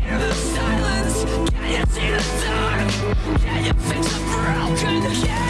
hear the silence? Can you see the dark? Can you fix the broken? You